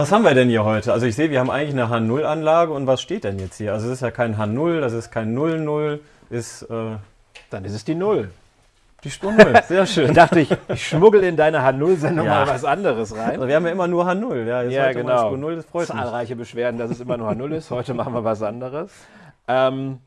Was haben wir denn hier heute? Also ich sehe, wir haben eigentlich eine H0-Anlage und was steht denn jetzt hier? Also es ist ja kein H0, das ist kein 00, ist... Äh, Dann ist es die Null. die Spur 0, sehr schön. Dann dachte ich, ich schmuggel in deine H0-Sendung Ja. mal was anderes rein. Also wir haben ja immer nur H0, ja, Ja, genau. Spur 0, das freut mich. Zahlreiche Beschwerden, dass es immer nur H0 ist. Heute machen wir was anderes. Ähm,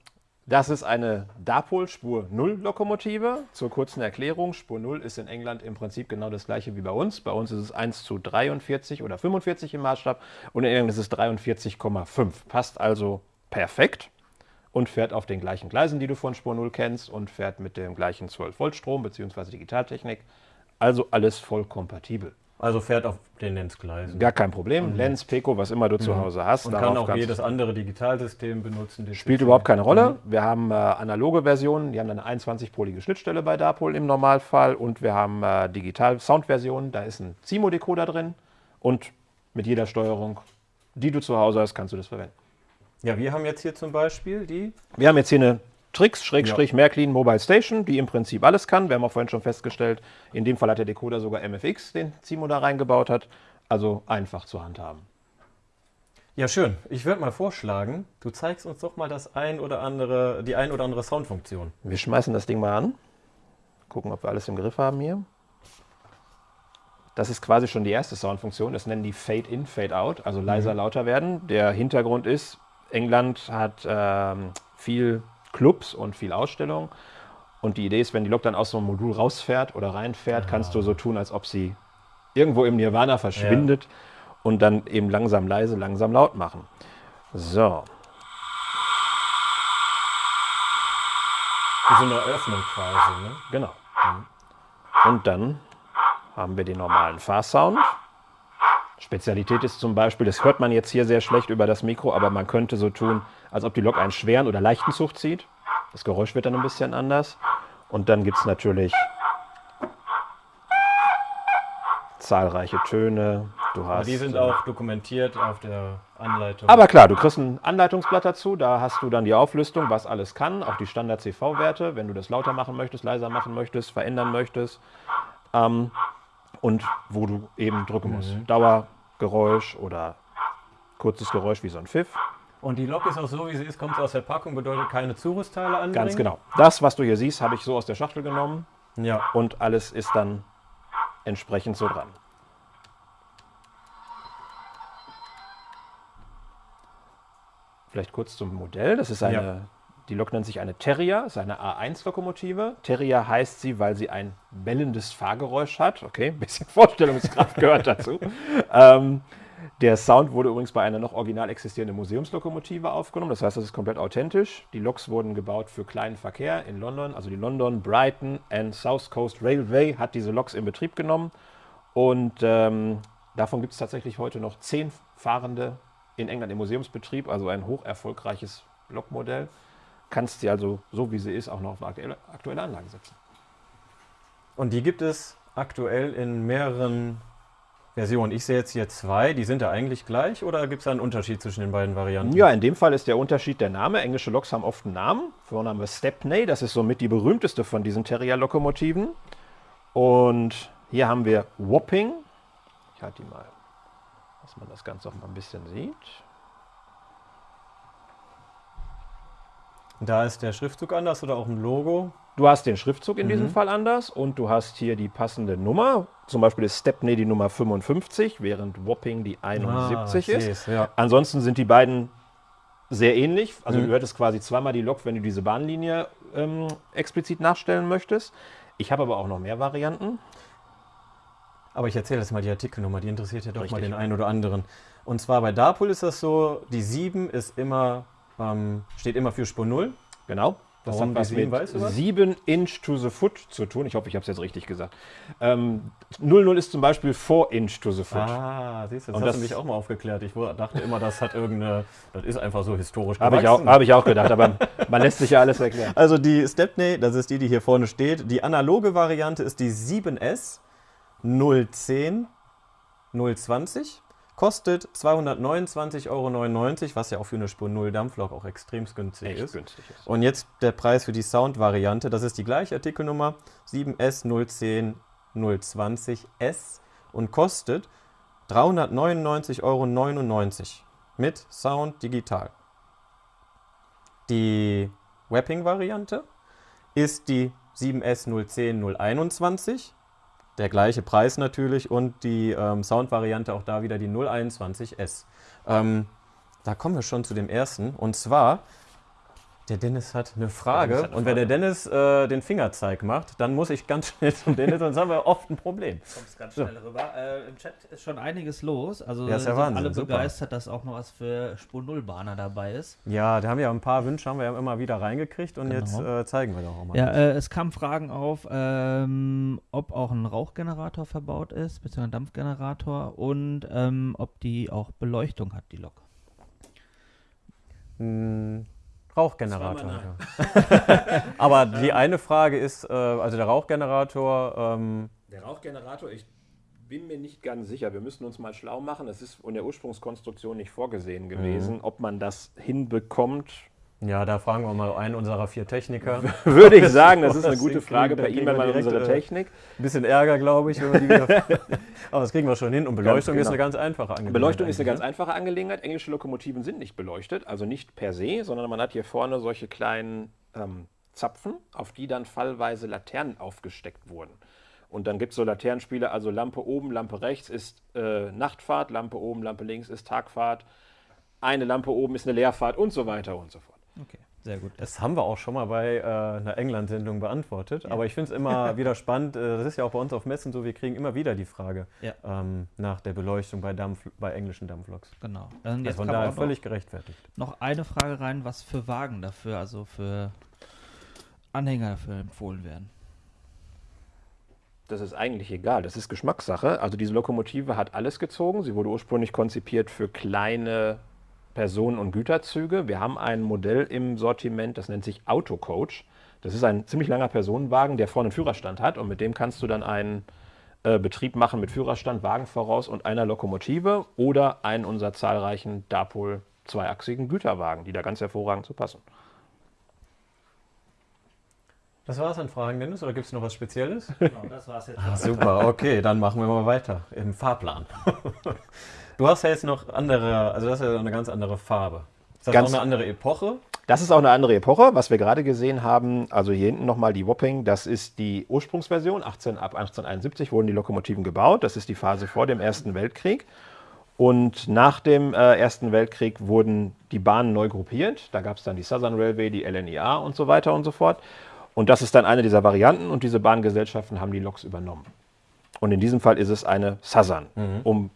das ist eine Dapol Spur 0 Lokomotive. Zur kurzen Erklärung, Spur 0 ist in England im Prinzip genau das gleiche wie bei uns. Bei uns ist es 1 zu 43 oder 45 im Maßstab und in England ist es 43,5. Passt also perfekt und fährt auf den gleichen Gleisen, die du von Spur 0 kennst und fährt mit dem gleichen 12 Volt Strom bzw. Digitaltechnik. Also alles voll kompatibel. Also fährt auf den Lenzgleisen. Gar kein Problem. Lens, Pico, was immer du zu Hause hast. Und kann auch jedes andere Digitalsystem benutzen. Spielt ist- überhaupt keine Rolle. Wir haben äh, analoge Versionen, die haben eine 21-polige Schnittstelle bei Dapol im Normalfall und wir haben äh, Digital-Sound-Versionen, da ist ein CIMO-Decoder drin und mit jeder Steuerung, die du zu Hause hast, kannst du das verwenden. Ja, wir haben jetzt hier zum Beispiel die... Wir haben jetzt hier eine Tricks, Schrägstrich, Märklin Mobile Station, die im Prinzip alles kann. Wir haben auch vorhin schon festgestellt, in dem Fall hat der Decoder sogar MFX, den CIMO da reingebaut hat. Also einfach zu handhaben. Ja, schön. Ich würde mal vorschlagen, du zeigst uns doch mal das ein oder andere, die ein oder andere Soundfunktion. Wir schmeißen das Ding mal an. Gucken, ob wir alles im Griff haben hier. Das ist quasi schon die erste Soundfunktion. Das nennen die Fade In, Fade Out, also leiser, lauter werden. Der Hintergrund ist, England hat ähm, viel Clubs und viel Ausstellung. Und die Idee ist, wenn die Lok dann aus so einem Modul rausfährt oder reinfährt, kannst du so tun, als ob sie irgendwo im Nirvana verschwindet und dann eben langsam leise, langsam laut machen. So, Wie so eine Eröffnung quasi, ne? Genau. Und dann haben wir den normalen Fahrsound. Spezialität ist zum Beispiel, das hört man jetzt hier sehr schlecht über das Mikro, aber man könnte so tun, als ob die Lok einen schweren oder leichten Zug zieht. Das Geräusch wird dann ein bisschen anders. Und dann gibt es natürlich zahlreiche Töne. Du Aber hast, die sind auch dokumentiert auf der Anleitung. aber klar, du kriegst ein Anleitungsblatt dazu, da hast du dann die Auflistung, was alles kann, auch die Standard-CV-Werte, wenn du das lauter machen möchtest, leiser machen möchtest, verändern möchtest ähm, und wo du eben drücken musst. Dauer, Geräusch oder kurzes Geräusch wie so ein Pfiff. Und die Lok ist auch so, wie sie ist, kommt aus der Packung, bedeutet keine Zurüstteile anbringen. Ganz genau. Das, was du hier siehst, habe ich so aus der Schachtel genommen Ja. und alles ist dann entsprechend so dran. Vielleicht kurz zum Modell. Das ist eine, Ja. Die Lok nennt sich eine Terrier, ist eine A1-Lokomotive. Terrier heißt sie, weil sie ein bellendes Fahrgeräusch hat. Okay, ein bisschen Vorstellungskraft gehört dazu. ähm, der Sound wurde übrigens bei einer noch original existierenden Museumslokomotive aufgenommen. Das heißt, das ist komplett authentisch. Die Loks wurden gebaut für kleinen Verkehr in London. Also die London Brighton and South Coast Railway hat diese Loks in Betrieb genommen. Und ähm, davon gibt es tatsächlich heute noch zehn Fahrende in England im Museumsbetrieb. Also ein hoch erfolgreiches Lokmodell. Kannst sie also, so wie sie ist, auch noch auf eine aktuelle, Anlage setzen. Und die gibt es aktuell in mehreren Versionen. Ich sehe jetzt hier zwei, die sind ja eigentlich gleich oder gibt es da einen Unterschied zwischen den beiden Varianten? Ja, in dem Fall ist der Unterschied der Name. Englische Loks haben oft einen Namen. Vorname Stepney, das ist somit die berühmteste von diesen Terrier-Lokomotiven. Und hier haben wir Wapping. Ich halte die mal, dass man das Ganze auch mal ein bisschen sieht. Da ist der Schriftzug anders oder auch ein Logo. Du hast den Schriftzug in diesem Fall anders und du hast hier die passende Nummer. Zum Beispiel ist Stepney die Nummer 55, während Wapping die 71 ich ist. ja. Ansonsten sind die beiden sehr ähnlich. Also Mhm. du hörtest quasi zweimal die Lok, wenn du diese Bahnlinie ähm, explizit nachstellen möchtest. Ich habe aber auch noch mehr Varianten. Aber ich erzähle jetzt mal die Artikelnummer, die interessiert ja doch mal Richtig. den einen oder anderen. Und zwar bei Dapol ist das so, die 7 ist immer, ähm, steht immer für Spur 0. Genau. Das Warum hat was mit weißt du was? 7 Inch to the foot zu tun. Ich hoffe, ich habe es jetzt richtig gesagt. Ähm, 00 ist zum Beispiel 4 Inch to the foot. Ah, siehst du, das Und hast das- du mich auch mal aufgeklärt. Ich dachte immer, das hat irgendeine, das ist einfach so historisch Habe ich, auch, hab ich auch gedacht, aber man lässt sich ja alles erklären. Also die Stepney, das ist die, die hier vorne steht. Die analoge Variante ist die 7S 010 020. Kostet 229,99 Euro, was ja auch für eine Spur 0 Dampflok auch extrem günstig Echt ist. günstig ist. Und jetzt der Preis für die Sound-Variante. Das ist die gleiche Artikelnummer 7S 010 020S und kostet 399,99 Euro mit Sound digital. Die Wrapping-Variante ist die 7S 010 021. Der gleiche Preis natürlich und die ähm, Sound-Variante auch da wieder die 021S. Ähm, da kommen wir schon zu dem ersten. Und zwar der Dennis hat eine Frage. Hat eine und wenn der Dennis äh, den Fingerzeig macht, dann muss ich ganz schnell zum Dennis, sonst haben wir oft ein Problem. Kommst ganz schnell so. rüber. Äh, Im Chat ist schon einiges los. Also ja, ist ja Wahnsinn, alle super. begeistert, dass auch noch was für Spur Null Bahner dabei ist. Ja, da haben wir ja ein paar Wünsche, haben wir ja immer wieder reingekriegt und genau. jetzt äh, zeigen wir doch auch mal. Ja, äh, es kamen Fragen auf, ähm, ob auch ein Rauchgenerator verbaut ist, beziehungsweise ein Dampfgenerator und ähm, ob die auch Beleuchtung hat, die Lok. Hm. Rauchgenerator. Ja. Aber die eine Frage ist, äh, also der Rauchgenerator. Ähm der Rauchgenerator, ich bin mir nicht ganz sicher. Wir müssen uns mal schlau machen. Es ist in der Ursprungskonstruktion nicht vorgesehen gewesen, mhm. ob man das hinbekommt. Ja, da fragen wir mal einen unserer vier Techniker. Würde ich sagen, das ist eine gute Frage per E-Mail an unsere äh, Technik. Ein bisschen Ärger, glaube ich. Aber das kriegen wir schon hin. Und Beleuchtung genau. ist eine ganz einfache Angelegenheit. Beleuchtung ist eine ganz ne? einfache Angelegenheit. Englische Lokomotiven sind nicht beleuchtet, also nicht per se, sondern man hat hier vorne solche kleinen ähm, Zapfen, auf die dann fallweise Laternen aufgesteckt wurden. Und dann gibt es so Laternenspiele, also Lampe oben, Lampe rechts ist äh, Nachtfahrt, Lampe oben, Lampe links ist Tagfahrt, eine Lampe oben ist eine Leerfahrt und so weiter und so fort. Okay. Sehr gut. Das haben wir auch schon mal bei äh, einer England-Sendung beantwortet. Ja. Aber ich finde es immer wieder spannend. Äh, das ist ja auch bei uns auf Messen so, wir kriegen immer wieder die Frage ja. ähm, nach der Beleuchtung bei, Dampf, bei englischen Dampfloks. Genau. Also von daher völlig gerechtfertigt. Noch eine Frage rein, was für Wagen dafür, also für Anhänger dafür empfohlen werden. Das ist eigentlich egal, das ist Geschmackssache. Also diese Lokomotive hat alles gezogen. Sie wurde ursprünglich konzipiert für kleine Personen- und Güterzüge. Wir haben ein Modell im Sortiment, das nennt sich Autocoach. Das ist ein ziemlich langer Personenwagen, der vorne einen Führerstand hat und mit dem kannst du dann einen äh, Betrieb machen mit Führerstand, Wagen voraus und einer Lokomotive oder einen unserer zahlreichen Dapol zweiachsigen Güterwagen, die da ganz hervorragend zu passen. Das war es an Fragen, Dennis, oder gibt es noch was Spezielles? Genau, das war es jetzt. Ah, super, okay, dann machen wir mal weiter im Fahrplan. Du hast ja jetzt noch andere, also das ist ja eine ganz andere Farbe. Ist das ganz, auch eine andere Epoche? Das ist auch eine andere Epoche. Was wir gerade gesehen haben, also hier hinten nochmal die Wapping, das ist die Ursprungsversion. 18, ab 1871 wurden die Lokomotiven gebaut. Das ist die Phase vor dem Ersten Weltkrieg. Und nach dem äh, Ersten Weltkrieg wurden die Bahnen neu gruppiert. Da gab es dann die Southern Railway, die LNEA und so weiter und so fort. Und das ist dann eine dieser Varianten und diese Bahngesellschaften haben die Loks übernommen. Und in diesem Fall ist es eine Southern, mhm. um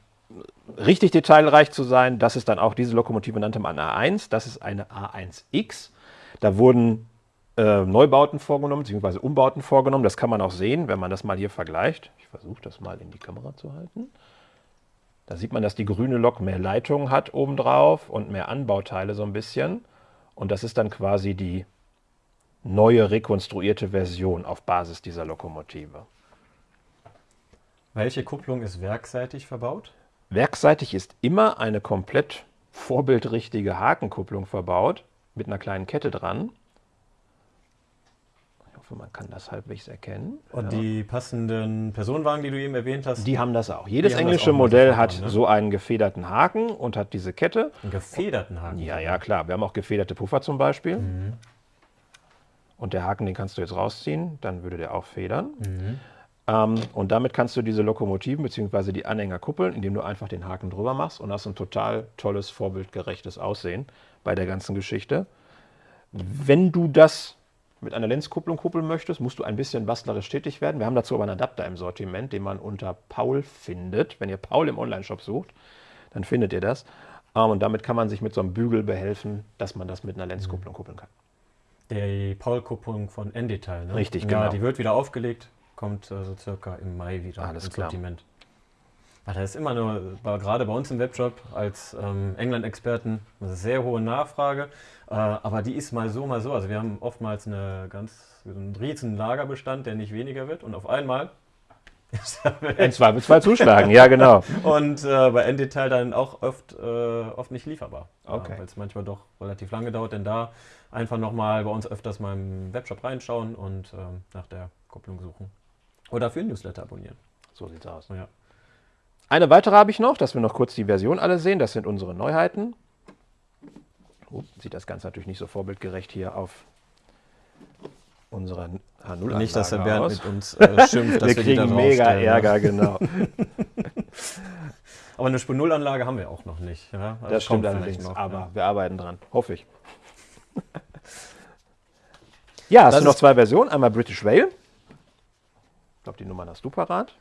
richtig detailreich zu sein, das ist dann auch diese Lokomotive nannte man A1, das ist eine A1X. Da wurden äh, Neubauten vorgenommen, beziehungsweise Umbauten vorgenommen. Das kann man auch sehen, wenn man das mal hier vergleicht. Ich versuche das mal in die Kamera zu halten. Da sieht man, dass die grüne Lok mehr Leitungen hat obendrauf und mehr Anbauteile so ein bisschen. Und das ist dann quasi die neue rekonstruierte Version auf Basis dieser Lokomotive. Welche Kupplung ist werkseitig verbaut? Werkseitig ist immer eine komplett vorbildrichtige Hakenkupplung verbaut mit einer kleinen Kette dran. Ich hoffe, man kann das halbwegs erkennen. Und ja. die passenden Personenwagen, die du eben erwähnt hast? Die haben das auch. Jedes englische auch Modell hat ne? so einen gefederten Haken und hat diese Kette. Einen gefederten Haken? Ja, ja, klar. Wir haben auch gefederte Puffer zum Beispiel. Mhm. Und der Haken, den kannst du jetzt rausziehen, dann würde der auch federn. Mhm. Ähm, und damit kannst du diese Lokomotiven bzw. die Anhänger kuppeln, indem du einfach den Haken drüber machst und hast ein total tolles, vorbildgerechtes Aussehen bei der ganzen Geschichte. Wenn du das mit einer Lenzkupplung kuppeln möchtest, musst du ein bisschen bastlerisch tätig werden. Wir haben dazu aber einen Adapter im Sortiment, den man unter Paul findet. Wenn ihr Paul im Onlineshop sucht, dann findet ihr das. Ähm, und damit kann man sich mit so einem Bügel behelfen, dass man das mit einer Lenzkupplung kuppeln kann. Die Paul-Kupplung von N-Detail, ne? Richtig, ja, genau. Die wird wieder aufgelegt kommt äh, so circa im Mai wieder Alles ins klar. Sortiment. das ist immer nur, gerade bei uns im Webshop als ähm, England-Experten, eine sehr hohe Nachfrage. Äh, aber die ist mal so, mal so. Also wir haben oftmals eine ganz, einen riesen Lagerbestand, der nicht weniger wird. Und auf einmal in Zweifelsfall zuschlagen, ja genau. Und äh, bei N-Detail dann auch oft, äh, oft nicht lieferbar. Okay. Weil es manchmal doch relativ lange dauert, denn da einfach nochmal bei uns öfters mal im Webshop reinschauen und ähm, nach der Kopplung suchen. Oder für ein Newsletter abonnieren. So sieht's aus. Ja. Eine weitere habe ich noch, dass wir noch kurz die Version alle sehen. Das sind unsere Neuheiten. Oh, sieht das Ganze natürlich nicht so vorbildgerecht hier auf unserer H0 Nicht, dass der Bernd aus. mit uns äh, schimpft, dass wir wir, kriegen mega. Ärger, genau. Aber eine Spur Null Anlage haben wir auch noch nicht. Ja? Also Das stimmt kommt allerdings, noch, aber ja. wir arbeiten dran, hoffe ich. ja, hast Das du noch zwei Versionen, einmal British Rail. Glaube, die Nummern hast du parat.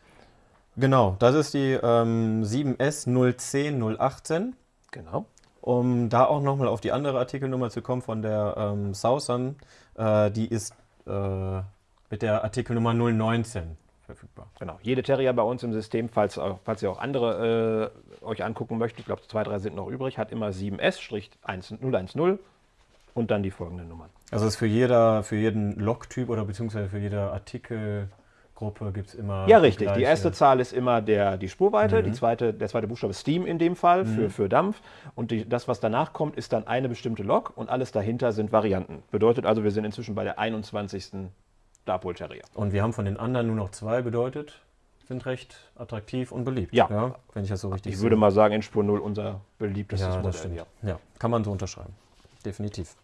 Genau, das ist die ähm, 7S 010 018. Genau. Um da auch nochmal auf die andere Artikelnummer zu kommen von der ähm, Southern, äh, die ist äh, mit der Artikelnummer 019 verfügbar. Genau. Jede Terrier bei uns im System, falls, auch, falls ihr auch andere äh, euch angucken möchtet, ich glaube, zwei, drei sind noch übrig, hat immer 7S-010 und dann die folgenden Nummern. Also ist für, jeder, für jeden Logtyp oder beziehungsweise für jede Artikelgruppe gibt es immer. Ja, richtig. Die gleiche- erste Zahl ist immer der, die Spurweite, die zweite, der zweite Buchstabe ist Steam in dem Fall für, für Dampf. Und die, das, was danach kommt, ist dann eine bestimmte Lok und alles dahinter sind Varianten. Bedeutet also, wir sind inzwischen bei der 21. Darpol Terrier. Und wir haben von den anderen nur noch zwei bedeutet, sind recht attraktiv und beliebt. Ja. wenn ich das so richtig Ich würde mal sagen, in Spur 0 unser beliebtestes Ja, Modell. das stimmt. hier. Ja, kann man so unterschreiben. Definitiv.